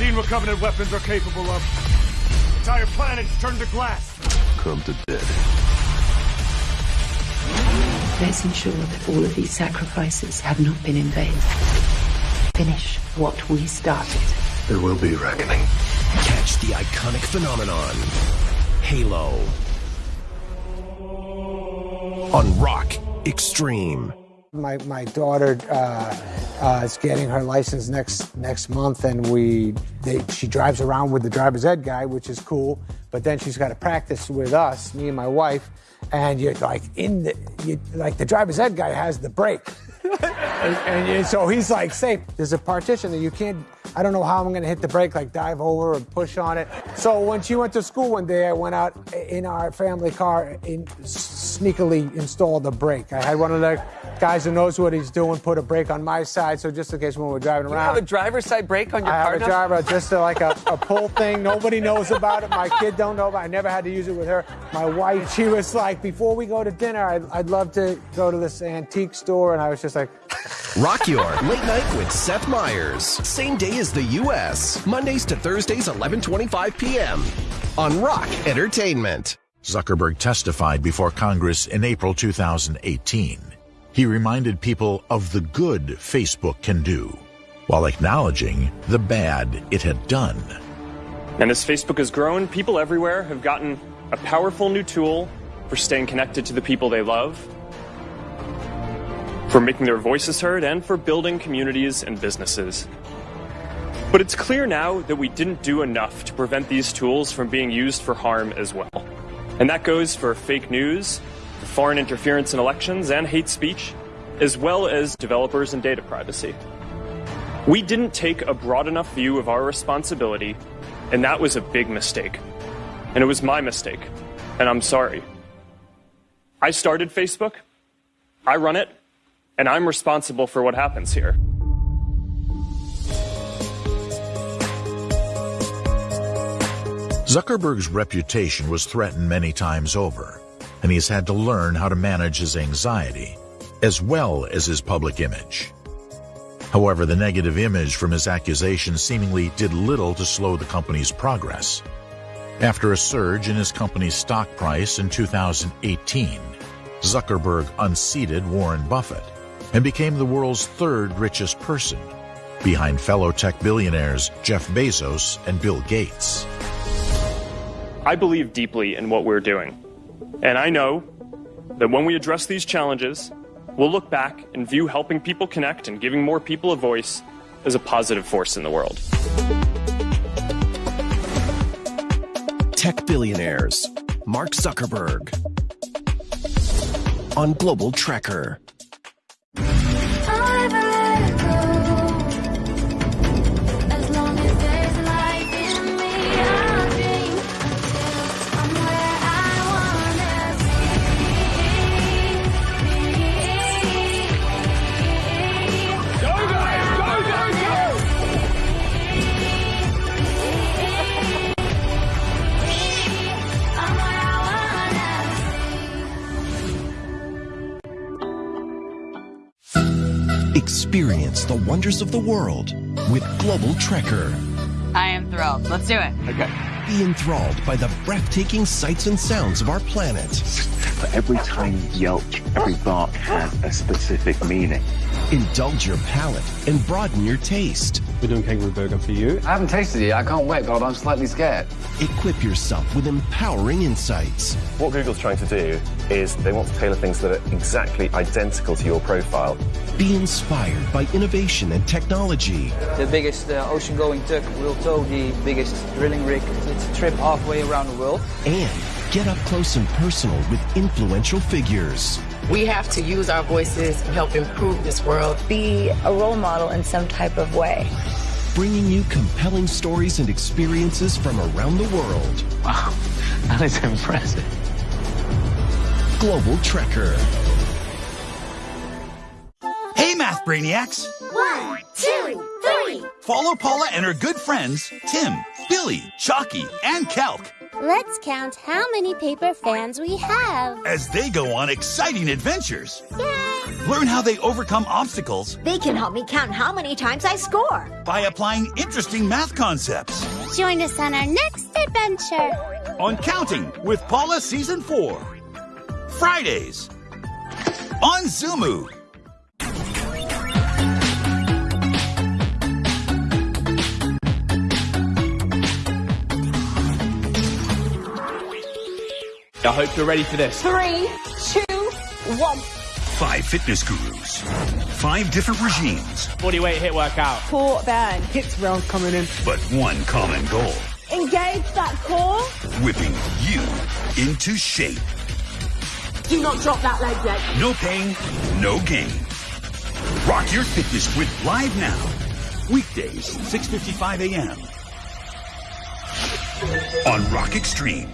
Covenant weapons are capable of. Entire planets turned to glass. Come to dead. Let's ensure that all of these sacrifices have not been in vain. Finish what we started. There will be reckoning. Catch the iconic phenomenon. Halo. On Rock Extreme. My, my daughter uh, uh, is getting her license next next month, and we they, she drives around with the driver's ed guy, which is cool. But then she's got to practice with us, me and my wife, and you're like in the you, like the driver's ed guy has the brake, and, and so he's like safe. There's a partition that you can't. I don't know how I'm going to hit the brake, like dive over or push on it. So when she went to school one day, I went out in our family car and sneakily installed the brake. I had one of the guys who knows what he's doing put a brake on my side, so just in case when we're driving You around. have a driver's side brake on your I car have a now? driver, just a, like a, a pull thing. Nobody knows about it. My kid don't know about it. I never had to use it with her. My wife, she was like, before we go to dinner, I'd, I'd love to go to this antique store. And I was just like, Rock Your Late Night with Seth Meyers. Same day as the U.S. Mondays to Thursdays, 11:25 p.m. on Rock Entertainment. Zuckerberg testified before Congress in April 2018. He reminded people of the good Facebook can do, while acknowledging the bad it had done. And as Facebook has grown, people everywhere have gotten a powerful new tool for staying connected to the people they love, for making their voices heard, and for building communities and businesses. But it's clear now that we didn't do enough to prevent these tools from being used for harm as well. And that goes for fake news, for foreign interference in elections, and hate speech, as well as developers and data privacy. We didn't take a broad enough view of our responsibility, and that was a big mistake. And it was my mistake, and I'm sorry. I started Facebook, I run it, and I'm responsible for what happens here. Zuckerberg's reputation was threatened many times over, and he's had to learn how to manage his anxiety, as well as his public image. However, the negative image from his accusations seemingly did little to slow the company's progress. After a surge in his company's stock price in 2018, Zuckerberg unseated Warren Buffett and became the world's third richest person, behind fellow tech billionaires Jeff Bezos and Bill Gates. I believe deeply in what we're doing. And I know that when we address these challenges, we'll look back and view helping people connect and giving more people a voice as a positive force in the world. Tech billionaires. Mark Zuckerberg. On Global Trekker. Experience the wonders of the world with Global Trekker. I am thrilled. Let's do it. Okay. Be enthralled by the breathtaking sights and sounds of our planet. But every tiny yelp, every bark has a specific meaning. Indulge your palate and broaden your taste. We're doing kangaroo burger for you. I haven't tasted it yet. I can't wait, but I'm slightly scared. Equip yourself with empowering insights. What Google's trying to do is they want to tailor things that are exactly identical to your profile. Be inspired by innovation and technology. The biggest uh, ocean-going tug will tow the biggest drilling rig. It's a trip halfway around the world. And get up close and personal with influential figures. We have to use our voices to help improve this world. Be a role model in some type of way. Bringing you compelling stories and experiences from around the world. Wow, that is impressive. Global Trekker. Hey, Math Brainiacs! One, two, three. Follow Paula and her good friends, Tim, Billy, Chalky, and Kelk, Let's count how many paper fans we have. as they go on exciting adventures. Yay! Learn how they overcome obstacles They can help me count how many times I score. by applying interesting math concepts. Join us on our next adventure. On Counting with Paula Season 4. Fridays. On Zoomoo. I hope you're ready for this. Three, two, one. Five fitness gurus. Five different regimes. Body weight HIIT workout. Core burn. Hits round coming in. But one common goal. Engage that core. Whipping you into shape. Do not drop that leg yet. No pain, no gain. Rock your fitness with Live Now. Weekdays, 6.55 a.m. On Rock Extreme.